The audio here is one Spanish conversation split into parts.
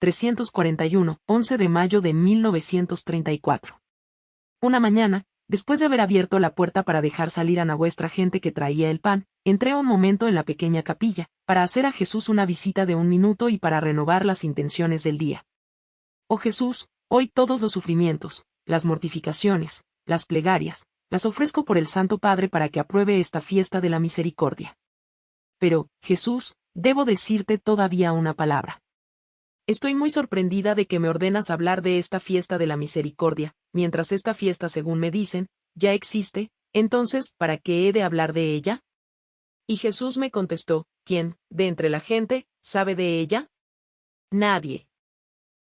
341, 11 de mayo de 1934. Una mañana, después de haber abierto la puerta para dejar salir a la vuestra gente que traía el pan, entré un momento en la pequeña capilla, para hacer a Jesús una visita de un minuto y para renovar las intenciones del día. Oh Jesús, hoy todos los sufrimientos, las mortificaciones, las plegarias, las ofrezco por el Santo Padre para que apruebe esta fiesta de la misericordia. Pero, Jesús, debo decirte todavía una palabra. Estoy muy sorprendida de que me ordenas hablar de esta fiesta de la misericordia, mientras esta fiesta, según me dicen, ya existe, entonces, ¿para qué he de hablar de ella? Y Jesús me contestó, ¿quién, de entre la gente, sabe de ella? Nadie.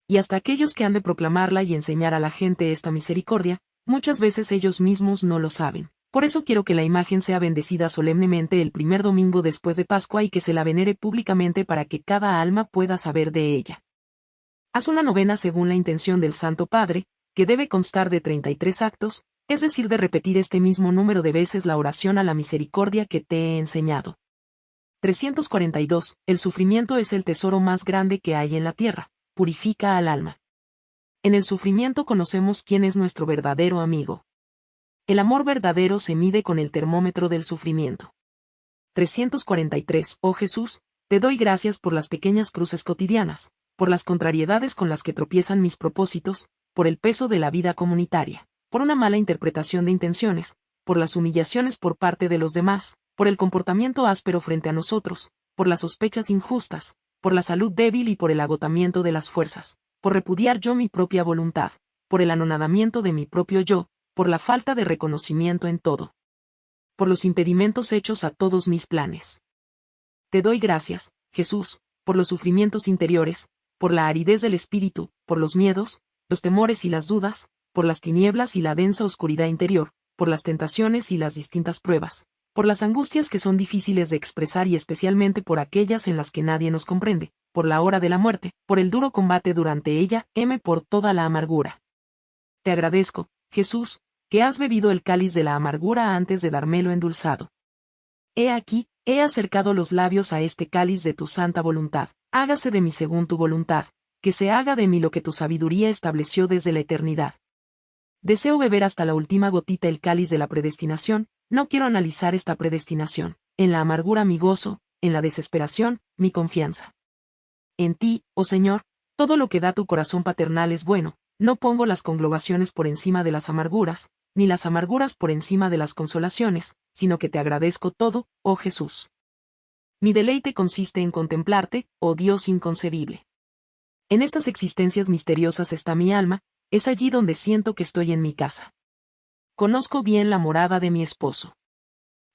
Y hasta aquellos que han de proclamarla y enseñar a la gente esta misericordia, muchas veces ellos mismos no lo saben. Por eso quiero que la imagen sea bendecida solemnemente el primer domingo después de Pascua y que se la venere públicamente para que cada alma pueda saber de ella. Haz una novena según la intención del Santo Padre, que debe constar de 33 actos, es decir, de repetir este mismo número de veces la oración a la misericordia que te he enseñado. 342. El sufrimiento es el tesoro más grande que hay en la tierra, purifica al alma. En el sufrimiento conocemos quién es nuestro verdadero amigo. El amor verdadero se mide con el termómetro del sufrimiento. 343. Oh Jesús, te doy gracias por las pequeñas cruces cotidianas, por las contrariedades con las que tropiezan mis propósitos, por el peso de la vida comunitaria, por una mala interpretación de intenciones, por las humillaciones por parte de los demás, por el comportamiento áspero frente a nosotros, por las sospechas injustas, por la salud débil y por el agotamiento de las fuerzas, por repudiar yo mi propia voluntad, por el anonadamiento de mi propio yo, por la falta de reconocimiento en todo. Por los impedimentos hechos a todos mis planes. Te doy gracias, Jesús, por los sufrimientos interiores, por la aridez del espíritu, por los miedos, los temores y las dudas, por las tinieblas y la densa oscuridad interior, por las tentaciones y las distintas pruebas, por las angustias que son difíciles de expresar y especialmente por aquellas en las que nadie nos comprende, por la hora de la muerte, por el duro combate durante ella, M por toda la amargura. Te agradezco, Jesús, que has bebido el cáliz de la amargura antes de dármelo endulzado. He aquí, he acercado los labios a este cáliz de tu santa voluntad, hágase de mí según tu voluntad, que se haga de mí lo que tu sabiduría estableció desde la eternidad. Deseo beber hasta la última gotita el cáliz de la predestinación, no quiero analizar esta predestinación, en la amargura mi gozo, en la desesperación, mi confianza. En ti, oh Señor, todo lo que da tu corazón paternal es bueno, no pongo las conglobaciones por encima de las amarguras, ni las amarguras por encima de las consolaciones, sino que te agradezco todo, oh Jesús. Mi deleite consiste en contemplarte, oh Dios inconcebible. En estas existencias misteriosas está mi alma, es allí donde siento que estoy en mi casa. Conozco bien la morada de mi esposo.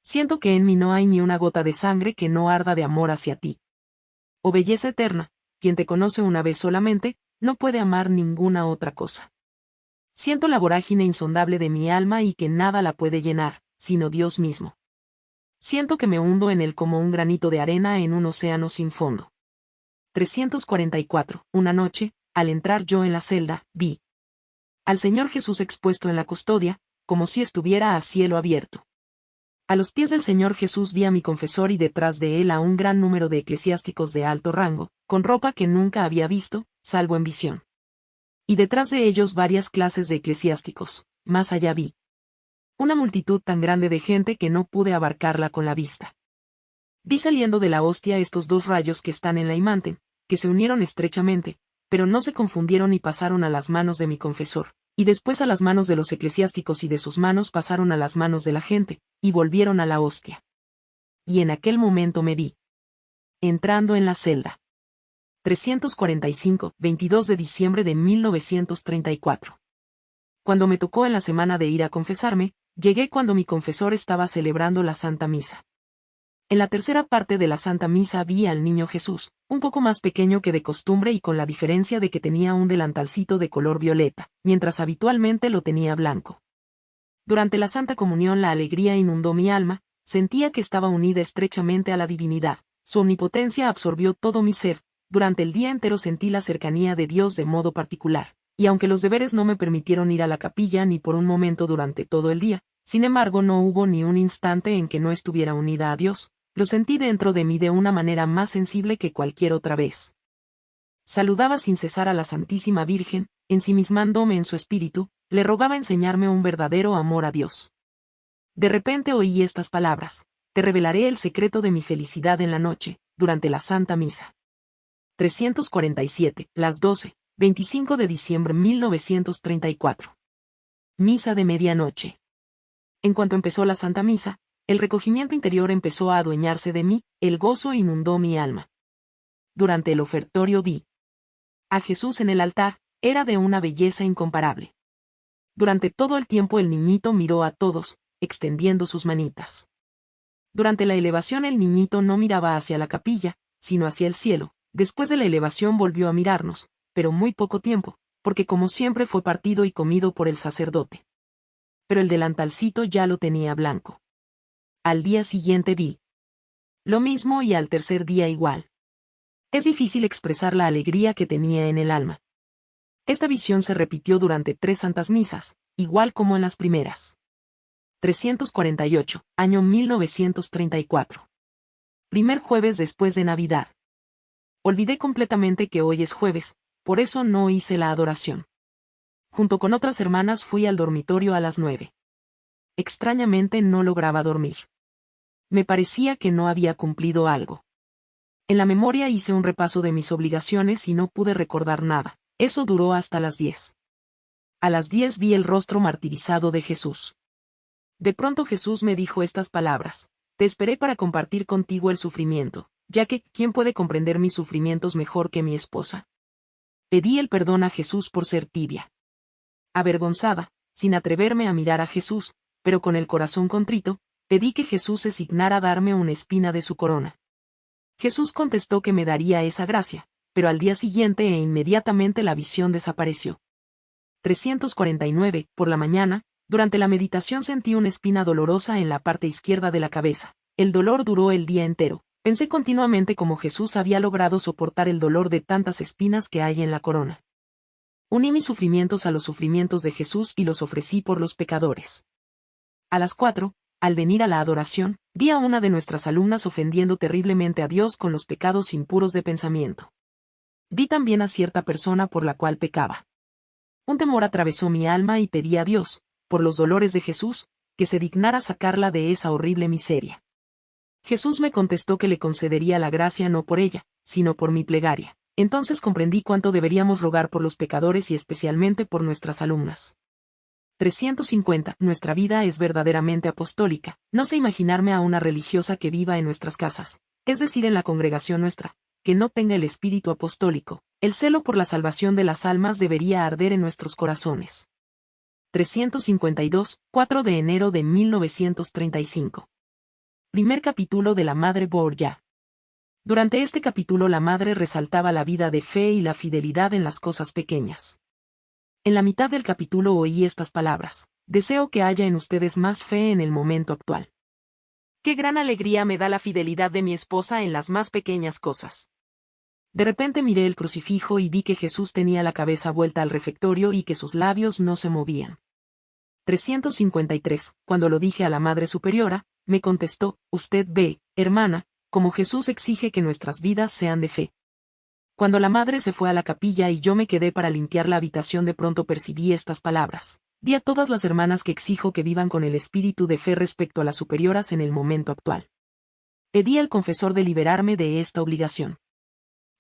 Siento que en mí no hay ni una gota de sangre que no arda de amor hacia ti. Oh belleza eterna, quien te conoce una vez solamente, no puede amar ninguna otra cosa. Siento la vorágine insondable de mi alma y que nada la puede llenar, sino Dios mismo. Siento que me hundo en él como un granito de arena en un océano sin fondo. 344. Una noche, al entrar yo en la celda, vi al Señor Jesús expuesto en la custodia, como si estuviera a cielo abierto. A los pies del Señor Jesús vi a mi confesor y detrás de él a un gran número de eclesiásticos de alto rango, con ropa que nunca había visto, salvo en visión. Y detrás de ellos varias clases de eclesiásticos, más allá vi una multitud tan grande de gente que no pude abarcarla con la vista. Vi saliendo de la hostia estos dos rayos que están en la imagen, que se unieron estrechamente, pero no se confundieron y pasaron a las manos de mi confesor, y después a las manos de los eclesiásticos y de sus manos pasaron a las manos de la gente, y volvieron a la hostia. Y en aquel momento me vi. Entrando en la celda. 345, 22 de diciembre de 1934. Cuando me tocó en la semana de ir a confesarme, Llegué cuando mi confesor estaba celebrando la Santa Misa. En la tercera parte de la Santa Misa vi al niño Jesús, un poco más pequeño que de costumbre y con la diferencia de que tenía un delantalcito de color violeta, mientras habitualmente lo tenía blanco. Durante la Santa Comunión la alegría inundó mi alma, sentía que estaba unida estrechamente a la divinidad, su omnipotencia absorbió todo mi ser, durante el día entero sentí la cercanía de Dios de modo particular, y aunque los deberes no me permitieron ir a la capilla ni por un momento durante todo el día, sin embargo, no hubo ni un instante en que no estuviera unida a Dios, lo sentí dentro de mí de una manera más sensible que cualquier otra vez. Saludaba sin cesar a la Santísima Virgen, ensimismándome en su espíritu, le rogaba enseñarme un verdadero amor a Dios. De repente oí estas palabras, te revelaré el secreto de mi felicidad en la noche, durante la Santa Misa. 347, las 12, 25 de diciembre 1934. Misa de medianoche. En cuanto empezó la Santa Misa, el recogimiento interior empezó a adueñarse de mí, el gozo inundó mi alma. Durante el ofertorio vi a Jesús en el altar, era de una belleza incomparable. Durante todo el tiempo el niñito miró a todos, extendiendo sus manitas. Durante la elevación el niñito no miraba hacia la capilla, sino hacia el cielo. Después de la elevación volvió a mirarnos, pero muy poco tiempo, porque como siempre fue partido y comido por el sacerdote. Pero el delantalcito ya lo tenía blanco. Al día siguiente vi. Lo mismo y al tercer día igual. Es difícil expresar la alegría que tenía en el alma. Esta visión se repitió durante tres santas misas, igual como en las primeras. 348, año 1934. Primer jueves después de Navidad. Olvidé completamente que hoy es jueves, por eso no hice la adoración. Junto con otras hermanas fui al dormitorio a las nueve extrañamente no lograba dormir. Me parecía que no había cumplido algo. En la memoria hice un repaso de mis obligaciones y no pude recordar nada. Eso duró hasta las diez. A las diez vi el rostro martirizado de Jesús. De pronto Jesús me dijo estas palabras. Te esperé para compartir contigo el sufrimiento, ya que, ¿quién puede comprender mis sufrimientos mejor que mi esposa? Pedí el perdón a Jesús por ser tibia. Avergonzada, sin atreverme a mirar a Jesús, pero con el corazón contrito, pedí que Jesús se signara darme una espina de su corona. Jesús contestó que me daría esa gracia, pero al día siguiente e inmediatamente la visión desapareció. 349, por la mañana, durante la meditación sentí una espina dolorosa en la parte izquierda de la cabeza. El dolor duró el día entero. Pensé continuamente cómo Jesús había logrado soportar el dolor de tantas espinas que hay en la corona. Uní mis sufrimientos a los sufrimientos de Jesús y los ofrecí por los pecadores. A las cuatro, al venir a la adoración, vi a una de nuestras alumnas ofendiendo terriblemente a Dios con los pecados impuros de pensamiento. Vi también a cierta persona por la cual pecaba. Un temor atravesó mi alma y pedí a Dios, por los dolores de Jesús, que se dignara sacarla de esa horrible miseria. Jesús me contestó que le concedería la gracia no por ella, sino por mi plegaria. Entonces comprendí cuánto deberíamos rogar por los pecadores y especialmente por nuestras alumnas. 350. Nuestra vida es verdaderamente apostólica. No sé imaginarme a una religiosa que viva en nuestras casas, es decir, en la congregación nuestra, que no tenga el espíritu apostólico. El celo por la salvación de las almas debería arder en nuestros corazones. 352, 4 de enero de 1935. Primer capítulo de la Madre Borgia. Durante este capítulo la Madre resaltaba la vida de fe y la fidelidad en las cosas pequeñas. En la mitad del capítulo oí estas palabras. Deseo que haya en ustedes más fe en el momento actual. Qué gran alegría me da la fidelidad de mi esposa en las más pequeñas cosas. De repente miré el crucifijo y vi que Jesús tenía la cabeza vuelta al refectorio y que sus labios no se movían. 353. Cuando lo dije a la Madre Superiora, me contestó, Usted ve, hermana, como Jesús exige que nuestras vidas sean de fe. Cuando la madre se fue a la capilla y yo me quedé para limpiar la habitación de pronto percibí estas palabras. Di a todas las hermanas que exijo que vivan con el espíritu de fe respecto a las superioras en el momento actual. Pedí al confesor de liberarme de esta obligación.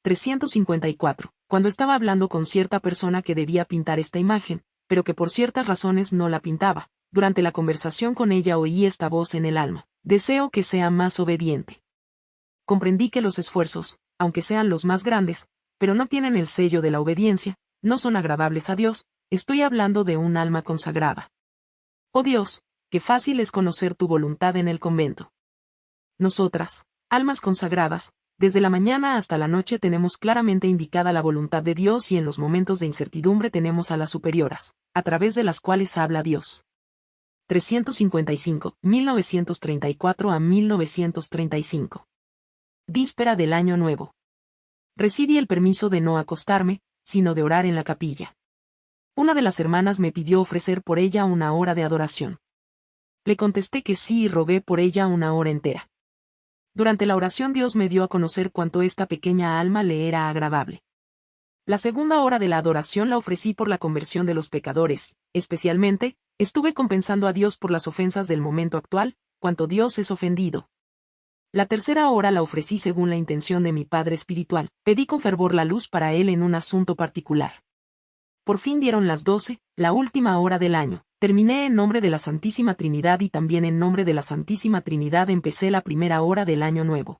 354. Cuando estaba hablando con cierta persona que debía pintar esta imagen, pero que por ciertas razones no la pintaba, durante la conversación con ella oí esta voz en el alma. Deseo que sea más obediente. Comprendí que los esfuerzos, aunque sean los más grandes, pero no tienen el sello de la obediencia, no son agradables a Dios, estoy hablando de un alma consagrada. Oh Dios, qué fácil es conocer tu voluntad en el convento. Nosotras, almas consagradas, desde la mañana hasta la noche tenemos claramente indicada la voluntad de Dios y en los momentos de incertidumbre tenemos a las superioras, a través de las cuales habla Dios. 355, 1934 a 1935. Víspera del Año Nuevo. Recibí el permiso de no acostarme, sino de orar en la capilla. Una de las hermanas me pidió ofrecer por ella una hora de adoración. Le contesté que sí y rogué por ella una hora entera. Durante la oración Dios me dio a conocer cuánto esta pequeña alma le era agradable. La segunda hora de la adoración la ofrecí por la conversión de los pecadores, especialmente, estuve compensando a Dios por las ofensas del momento actual, cuanto Dios es ofendido. La tercera hora la ofrecí según la intención de mi Padre Espiritual, pedí con fervor la luz para Él en un asunto particular. Por fin dieron las doce, la última hora del año. Terminé en nombre de la Santísima Trinidad y también en nombre de la Santísima Trinidad empecé la primera hora del año nuevo.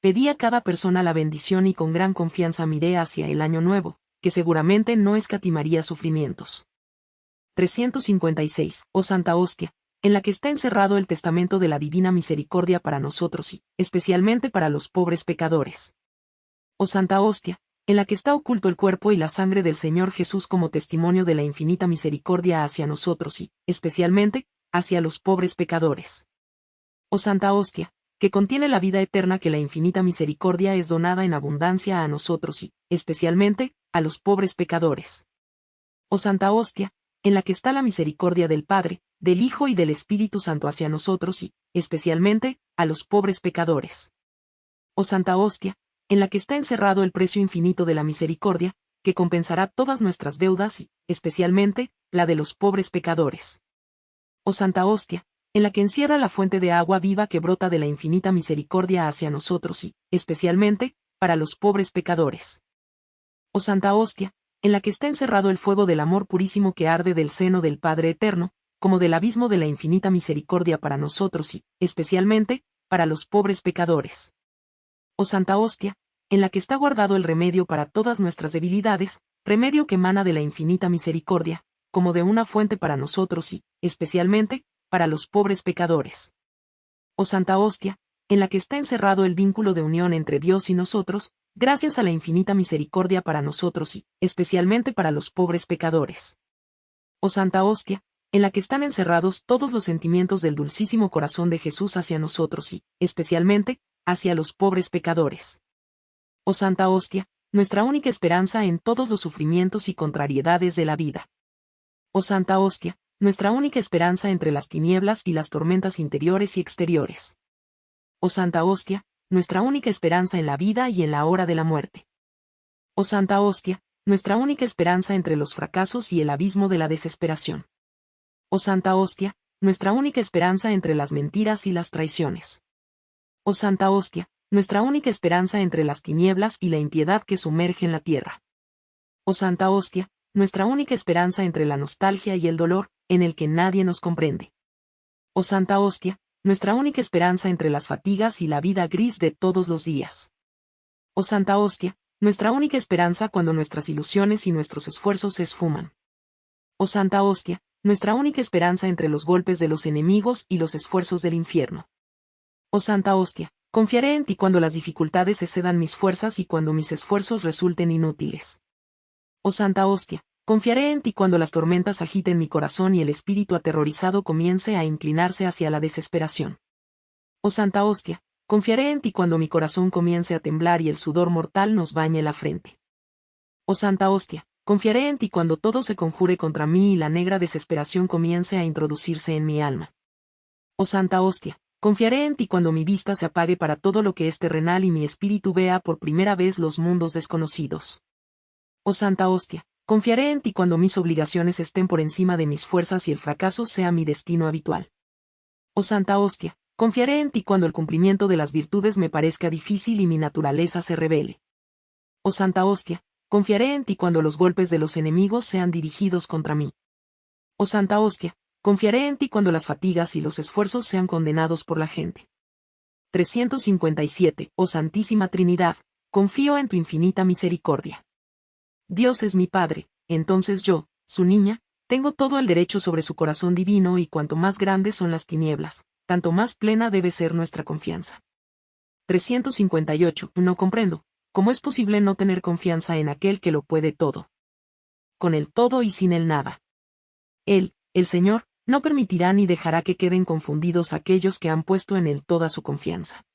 Pedí a cada persona la bendición y con gran confianza miré hacia el año nuevo, que seguramente no escatimaría sufrimientos. 356. Oh Santa Hostia, en la que está encerrado el testamento de la Divina Misericordia para nosotros y, especialmente para los pobres pecadores. Oh Santa Hostia, en la que está oculto el cuerpo y la sangre del Señor Jesús como testimonio de la infinita misericordia hacia nosotros y, especialmente, hacia los pobres pecadores. Oh Santa Hostia, que contiene la vida eterna que la infinita misericordia es donada en abundancia a nosotros y, especialmente, a los pobres pecadores. Oh Santa Hostia, en la que está la misericordia del Padre, del Hijo y del Espíritu Santo hacia nosotros y, especialmente, a los pobres pecadores. Oh Santa Hostia, en la que está encerrado el precio infinito de la misericordia, que compensará todas nuestras deudas y, especialmente, la de los pobres pecadores. Oh Santa Hostia, en la que encierra la fuente de agua viva que brota de la infinita misericordia hacia nosotros y, especialmente, para los pobres pecadores. Oh Santa Hostia, en la que está encerrado el fuego del amor purísimo que arde del seno del Padre Eterno, como del abismo de la infinita misericordia para nosotros y, especialmente, para los pobres pecadores. Oh Santa Hostia, en la que está guardado el remedio para todas nuestras debilidades, remedio que emana de la infinita misericordia, como de una fuente para nosotros y, especialmente, para los pobres pecadores. Oh Santa Hostia, en la que está encerrado el vínculo de unión entre Dios y nosotros, gracias a la infinita misericordia para nosotros y, especialmente para los pobres pecadores. Oh Santa Hostia, en la que están encerrados todos los sentimientos del dulcísimo corazón de Jesús hacia nosotros y, especialmente, hacia los pobres pecadores. Oh Santa Hostia, nuestra única esperanza en todos los sufrimientos y contrariedades de la vida. Oh Santa Hostia, nuestra única esperanza entre las tinieblas y las tormentas interiores y exteriores. Oh Santa Hostia, nuestra única esperanza en la vida y en la hora de la muerte. Oh Santa Hostia, nuestra única esperanza entre los fracasos y el abismo de la desesperación. Oh Santa Hostia, nuestra única esperanza entre las mentiras y las traiciones. Oh Santa Hostia, nuestra única esperanza entre las tinieblas y la impiedad que sumerge en la tierra. Oh Santa Hostia, nuestra única esperanza entre la nostalgia y el dolor, en el que nadie nos comprende. Oh Santa Hostia, nuestra única esperanza entre las fatigas y la vida gris de todos los días. Oh Santa Hostia, nuestra única esperanza cuando nuestras ilusiones y nuestros esfuerzos se esfuman. Oh Santa Hostia, nuestra única esperanza entre los golpes de los enemigos y los esfuerzos del infierno. Oh Santa Hostia, confiaré en ti cuando las dificultades excedan mis fuerzas y cuando mis esfuerzos resulten inútiles. Oh Santa Hostia, Confiaré en ti cuando las tormentas agiten mi corazón y el espíritu aterrorizado comience a inclinarse hacia la desesperación. Oh Santa Hostia, confiaré en ti cuando mi corazón comience a temblar y el sudor mortal nos bañe la frente. Oh Santa Hostia, confiaré en ti cuando todo se conjure contra mí y la negra desesperación comience a introducirse en mi alma. Oh Santa Hostia, confiaré en ti cuando mi vista se apague para todo lo que es terrenal y mi espíritu vea por primera vez los mundos desconocidos. Oh Santa Hostia, Confiaré en ti cuando mis obligaciones estén por encima de mis fuerzas y el fracaso sea mi destino habitual. Oh Santa Hostia, confiaré en ti cuando el cumplimiento de las virtudes me parezca difícil y mi naturaleza se revele. Oh Santa Hostia, confiaré en ti cuando los golpes de los enemigos sean dirigidos contra mí. Oh Santa Hostia, confiaré en ti cuando las fatigas y los esfuerzos sean condenados por la gente. 357. Oh Santísima Trinidad, confío en tu infinita misericordia. Dios es mi Padre, entonces yo, su niña, tengo todo el derecho sobre su corazón divino y cuanto más grandes son las tinieblas, tanto más plena debe ser nuestra confianza. 358. No comprendo, ¿cómo es posible no tener confianza en aquel que lo puede todo? Con el todo y sin el nada. Él, el Señor, no permitirá ni dejará que queden confundidos aquellos que han puesto en él toda su confianza.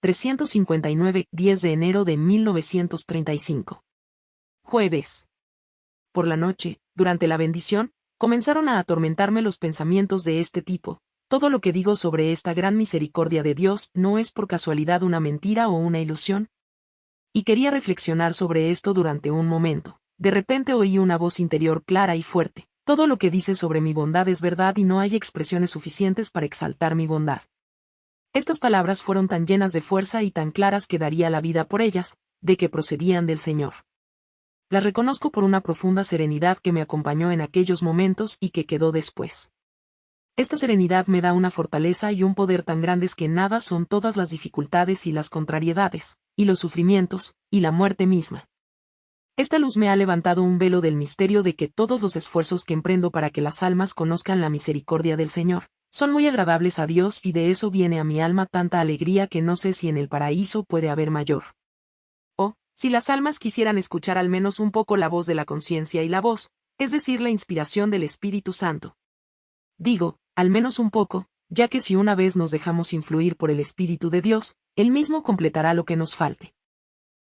359, 10 de enero de 1935. Jueves. Por la noche, durante la bendición, comenzaron a atormentarme los pensamientos de este tipo. Todo lo que digo sobre esta gran misericordia de Dios no es por casualidad una mentira o una ilusión. Y quería reflexionar sobre esto durante un momento. De repente oí una voz interior clara y fuerte. Todo lo que dice sobre mi bondad es verdad y no hay expresiones suficientes para exaltar mi bondad. Estas palabras fueron tan llenas de fuerza y tan claras que daría la vida por ellas, de que procedían del Señor. Las reconozco por una profunda serenidad que me acompañó en aquellos momentos y que quedó después. Esta serenidad me da una fortaleza y un poder tan grandes que nada son todas las dificultades y las contrariedades, y los sufrimientos, y la muerte misma. Esta luz me ha levantado un velo del misterio de que todos los esfuerzos que emprendo para que las almas conozcan la misericordia del Señor, son muy agradables a Dios y de eso viene a mi alma tanta alegría que no sé si en el paraíso puede haber mayor. Si las almas quisieran escuchar al menos un poco la voz de la conciencia y la voz, es decir, la inspiración del Espíritu Santo. Digo, al menos un poco, ya que si una vez nos dejamos influir por el Espíritu de Dios, Él mismo completará lo que nos falte.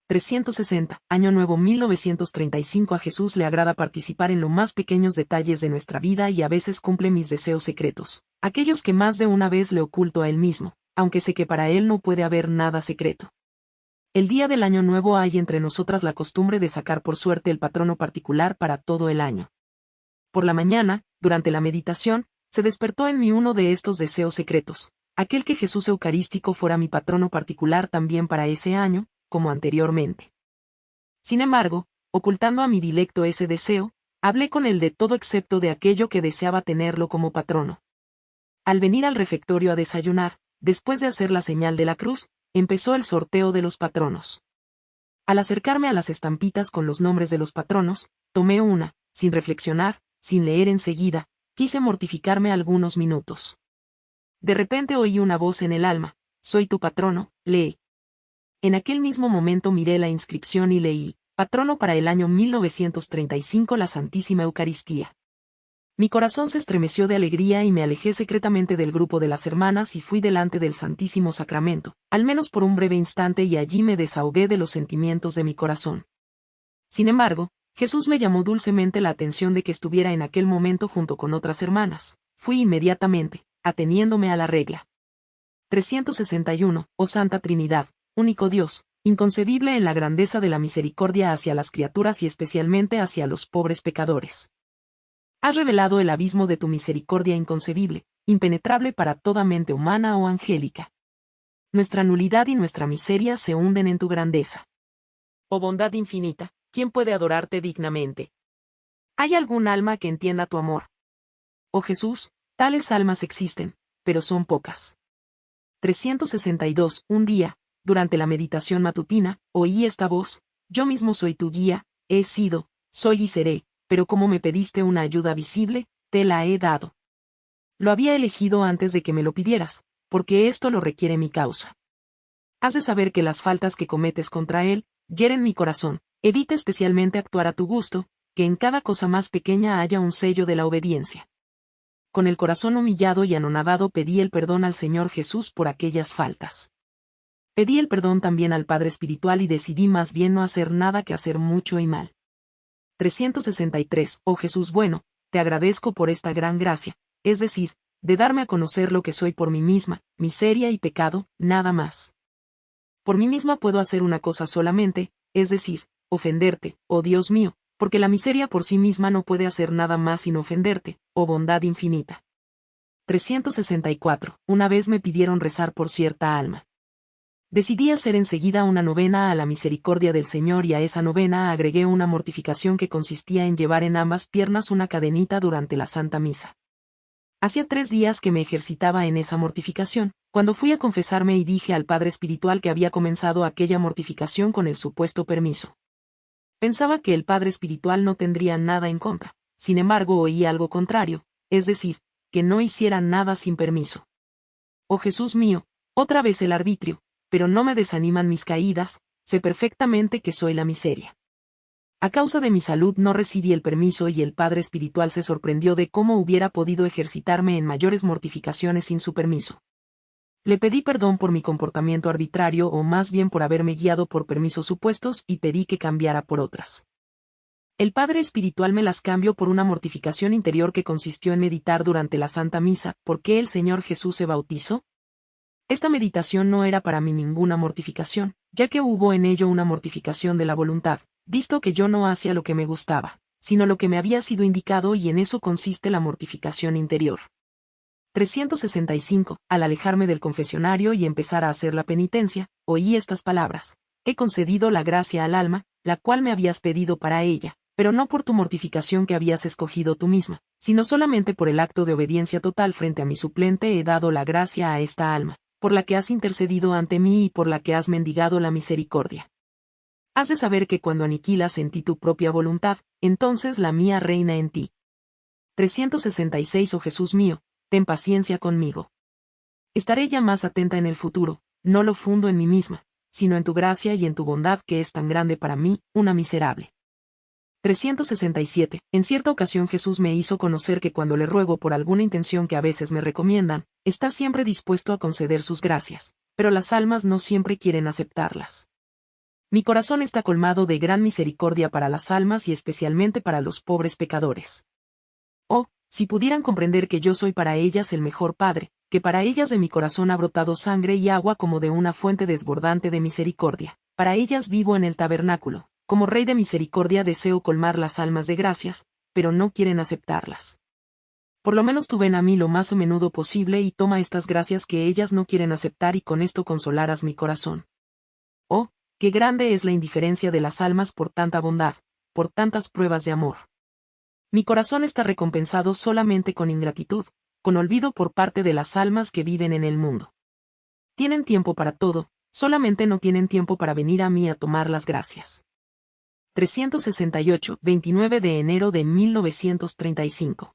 360, Año Nuevo 1935 A Jesús le agrada participar en los más pequeños detalles de nuestra vida y a veces cumple mis deseos secretos, aquellos que más de una vez le oculto a Él mismo, aunque sé que para Él no puede haber nada secreto. El día del Año Nuevo hay entre nosotras la costumbre de sacar por suerte el patrono particular para todo el año. Por la mañana, durante la meditación, se despertó en mí uno de estos deseos secretos, aquel que Jesús Eucarístico fuera mi patrono particular también para ese año, como anteriormente. Sin embargo, ocultando a mi dilecto ese deseo, hablé con él de todo excepto de aquello que deseaba tenerlo como patrono. Al venir al refectorio a desayunar, después de hacer la señal de la cruz, empezó el sorteo de los patronos. Al acercarme a las estampitas con los nombres de los patronos, tomé una, sin reflexionar, sin leer enseguida, quise mortificarme algunos minutos. De repente oí una voz en el alma, soy tu patrono, lee. En aquel mismo momento miré la inscripción y leí, patrono para el año 1935 la Santísima Eucaristía. Mi corazón se estremeció de alegría y me alejé secretamente del grupo de las hermanas y fui delante del Santísimo Sacramento, al menos por un breve instante y allí me desahogué de los sentimientos de mi corazón. Sin embargo, Jesús me llamó dulcemente la atención de que estuviera en aquel momento junto con otras hermanas. Fui inmediatamente, ateniéndome a la regla. 361, oh Santa Trinidad, único Dios, inconcebible en la grandeza de la misericordia hacia las criaturas y especialmente hacia los pobres pecadores. Has revelado el abismo de tu misericordia inconcebible, impenetrable para toda mente humana o angélica. Nuestra nulidad y nuestra miseria se hunden en tu grandeza. Oh bondad infinita, ¿quién puede adorarte dignamente? ¿Hay algún alma que entienda tu amor? Oh Jesús, tales almas existen, pero son pocas. 362. Un día, durante la meditación matutina, oí esta voz, yo mismo soy tu guía, he sido, soy y seré, pero como me pediste una ayuda visible, te la he dado. Lo había elegido antes de que me lo pidieras, porque esto lo requiere mi causa. Has de saber que las faltas que cometes contra él, hieren mi corazón, evita especialmente actuar a tu gusto, que en cada cosa más pequeña haya un sello de la obediencia. Con el corazón humillado y anonadado pedí el perdón al Señor Jesús por aquellas faltas. Pedí el perdón también al Padre Espiritual y decidí más bien no hacer nada que hacer mucho y mal. 363. Oh Jesús bueno, te agradezco por esta gran gracia, es decir, de darme a conocer lo que soy por mí misma, miseria y pecado, nada más. Por mí misma puedo hacer una cosa solamente, es decir, ofenderte, oh Dios mío, porque la miseria por sí misma no puede hacer nada más sin ofenderte, oh bondad infinita. 364. Una vez me pidieron rezar por cierta alma. Decidí hacer enseguida una novena a la misericordia del Señor y a esa novena agregué una mortificación que consistía en llevar en ambas piernas una cadenita durante la Santa Misa. Hacía tres días que me ejercitaba en esa mortificación, cuando fui a confesarme y dije al Padre Espiritual que había comenzado aquella mortificación con el supuesto permiso. Pensaba que el Padre Espiritual no tendría nada en contra, sin embargo oí algo contrario, es decir, que no hiciera nada sin permiso. Oh Jesús mío, otra vez el arbitrio, pero no me desaniman mis caídas, sé perfectamente que soy la miseria. A causa de mi salud no recibí el permiso y el Padre Espiritual se sorprendió de cómo hubiera podido ejercitarme en mayores mortificaciones sin su permiso. Le pedí perdón por mi comportamiento arbitrario o más bien por haberme guiado por permisos supuestos y pedí que cambiara por otras. El Padre Espiritual me las cambió por una mortificación interior que consistió en meditar durante la Santa Misa, ¿por qué el Señor Jesús se bautizó? Esta meditación no era para mí ninguna mortificación, ya que hubo en ello una mortificación de la voluntad, visto que yo no hacía lo que me gustaba, sino lo que me había sido indicado y en eso consiste la mortificación interior. 365. Al alejarme del confesionario y empezar a hacer la penitencia, oí estas palabras. He concedido la gracia al alma, la cual me habías pedido para ella, pero no por tu mortificación que habías escogido tú misma, sino solamente por el acto de obediencia total frente a mi suplente he dado la gracia a esta alma, por la que has intercedido ante mí y por la que has mendigado la misericordia. Has de saber que cuando aniquilas en ti tu propia voluntad, entonces la mía reina en ti. 366 Oh Jesús mío, ten paciencia conmigo. Estaré ya más atenta en el futuro, no lo fundo en mí misma, sino en tu gracia y en tu bondad que es tan grande para mí, una miserable. 367. En cierta ocasión Jesús me hizo conocer que cuando le ruego por alguna intención que a veces me recomiendan, está siempre dispuesto a conceder sus gracias, pero las almas no siempre quieren aceptarlas. Mi corazón está colmado de gran misericordia para las almas y especialmente para los pobres pecadores. Oh, si pudieran comprender que yo soy para ellas el mejor Padre, que para ellas de mi corazón ha brotado sangre y agua como de una fuente desbordante de misericordia, para ellas vivo en el tabernáculo, como Rey de misericordia deseo colmar las almas de gracias, pero no quieren aceptarlas. Por lo menos tú ven a mí lo más a menudo posible y toma estas gracias que ellas no quieren aceptar y con esto consolarás mi corazón. Oh, qué grande es la indiferencia de las almas por tanta bondad, por tantas pruebas de amor. Mi corazón está recompensado solamente con ingratitud, con olvido por parte de las almas que viven en el mundo. Tienen tiempo para todo, solamente no tienen tiempo para venir a mí a tomar las gracias. 368, 29 de enero de 1935.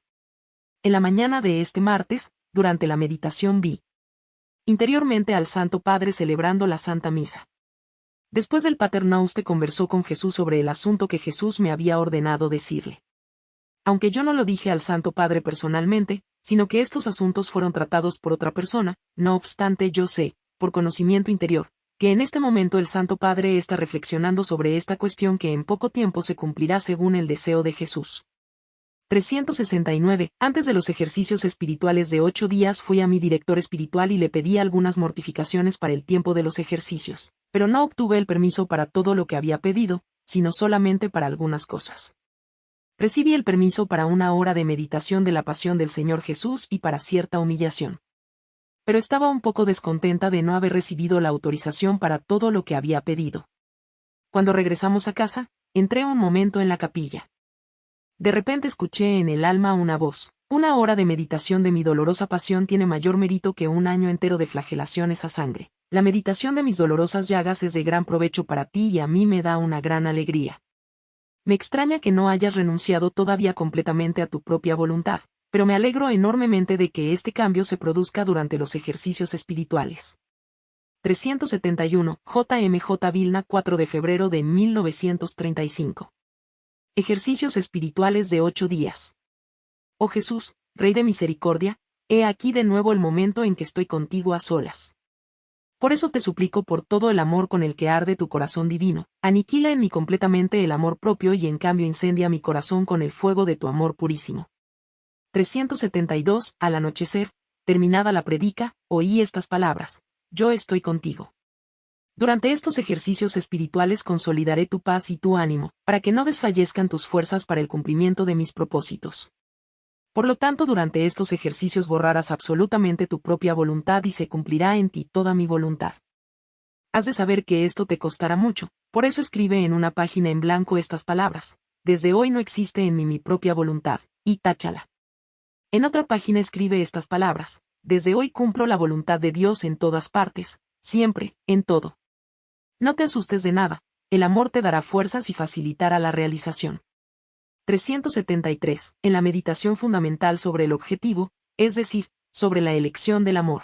En la mañana de este martes, durante la meditación vi interiormente al Santo Padre celebrando la Santa Misa. Después del Pater Nauste conversó con Jesús sobre el asunto que Jesús me había ordenado decirle aunque yo no lo dije al Santo Padre personalmente, sino que estos asuntos fueron tratados por otra persona, no obstante yo sé, por conocimiento interior, que en este momento el Santo Padre está reflexionando sobre esta cuestión que en poco tiempo se cumplirá según el deseo de Jesús. 369. Antes de los ejercicios espirituales de ocho días fui a mi director espiritual y le pedí algunas mortificaciones para el tiempo de los ejercicios, pero no obtuve el permiso para todo lo que había pedido, sino solamente para algunas cosas recibí el permiso para una hora de meditación de la pasión del Señor Jesús y para cierta humillación. Pero estaba un poco descontenta de no haber recibido la autorización para todo lo que había pedido. Cuando regresamos a casa, entré un momento en la capilla. De repente escuché en el alma una voz. Una hora de meditación de mi dolorosa pasión tiene mayor mérito que un año entero de flagelaciones a sangre. La meditación de mis dolorosas llagas es de gran provecho para ti y a mí me da una gran alegría. Me extraña que no hayas renunciado todavía completamente a tu propia voluntad, pero me alegro enormemente de que este cambio se produzca durante los ejercicios espirituales. 371, JMJ Vilna 4 de febrero de 1935. Ejercicios espirituales de ocho días. Oh Jesús, Rey de Misericordia, he aquí de nuevo el momento en que estoy contigo a solas. Por eso te suplico por todo el amor con el que arde tu corazón divino, aniquila en mí completamente el amor propio y en cambio incendia mi corazón con el fuego de tu amor purísimo. 372. Al anochecer, terminada la predica, oí estas palabras, yo estoy contigo. Durante estos ejercicios espirituales consolidaré tu paz y tu ánimo, para que no desfallezcan tus fuerzas para el cumplimiento de mis propósitos. Por lo tanto, durante estos ejercicios borrarás absolutamente tu propia voluntad y se cumplirá en ti toda mi voluntad. Has de saber que esto te costará mucho, por eso escribe en una página en blanco estas palabras. Desde hoy no existe en mí mi propia voluntad, y táchala. En otra página escribe estas palabras. Desde hoy cumplo la voluntad de Dios en todas partes, siempre, en todo. No te asustes de nada, el amor te dará fuerzas y facilitará la realización. 373. En la meditación fundamental sobre el objetivo, es decir, sobre la elección del amor.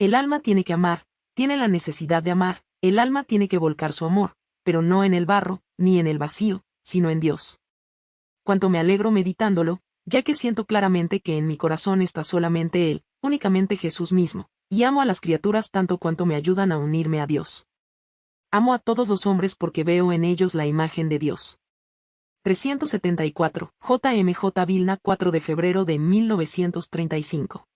El alma tiene que amar, tiene la necesidad de amar, el alma tiene que volcar su amor, pero no en el barro, ni en el vacío, sino en Dios. Cuanto me alegro meditándolo, ya que siento claramente que en mi corazón está solamente Él, únicamente Jesús mismo, y amo a las criaturas tanto cuanto me ayudan a unirme a Dios. Amo a todos los hombres porque veo en ellos la imagen de Dios. 374, JMJ Vilna 4 de febrero de 1935.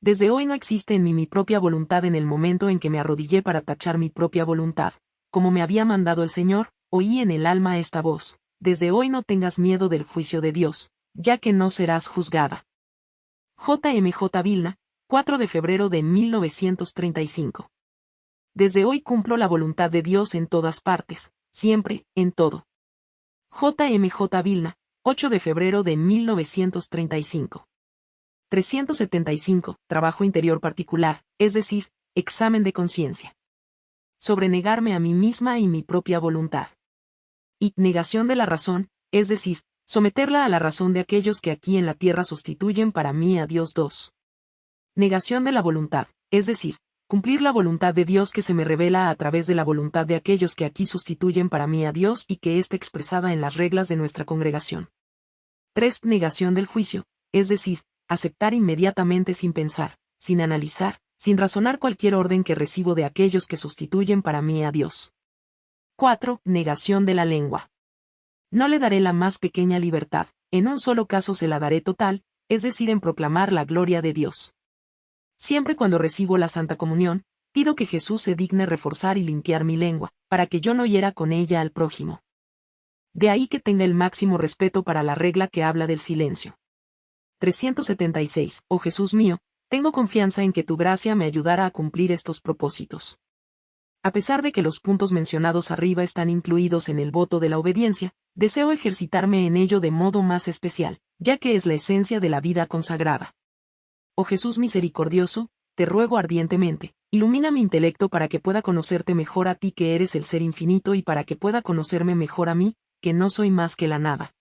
Desde hoy no existe en mí mi propia voluntad en el momento en que me arrodillé para tachar mi propia voluntad. Como me había mandado el Señor, oí en el alma esta voz. Desde hoy no tengas miedo del juicio de Dios, ya que no serás juzgada. J.M.J. Vilna, 4 de febrero de 1935. Desde hoy cumplo la voluntad de Dios en todas partes, siempre, en todo. J.M.J. Vilna, 8 de febrero de 1935. 375. Trabajo interior particular, es decir, examen de conciencia. Sobre negarme a mí misma y mi propia voluntad. Y negación de la razón, es decir, someterla a la razón de aquellos que aquí en la tierra sustituyen para mí a Dios 2. Negación de la voluntad, es decir, cumplir la voluntad de Dios que se me revela a través de la voluntad de aquellos que aquí sustituyen para mí a Dios y que está expresada en las reglas de nuestra congregación. 3. Negación del juicio, es decir, aceptar inmediatamente sin pensar, sin analizar, sin razonar cualquier orden que recibo de aquellos que sustituyen para mí a Dios. 4. Negación de la lengua. No le daré la más pequeña libertad, en un solo caso se la daré total, es decir, en proclamar la gloria de Dios. Siempre cuando recibo la Santa Comunión, pido que Jesús se digne reforzar y limpiar mi lengua, para que yo no hiera con ella al prójimo. De ahí que tenga el máximo respeto para la regla que habla del silencio. 376. Oh Jesús mío, tengo confianza en que tu gracia me ayudará a cumplir estos propósitos. A pesar de que los puntos mencionados arriba están incluidos en el voto de la obediencia, deseo ejercitarme en ello de modo más especial, ya que es la esencia de la vida consagrada. Oh Jesús misericordioso, te ruego ardientemente, ilumina mi intelecto para que pueda conocerte mejor a ti que eres el ser infinito y para que pueda conocerme mejor a mí, que no soy más que la nada.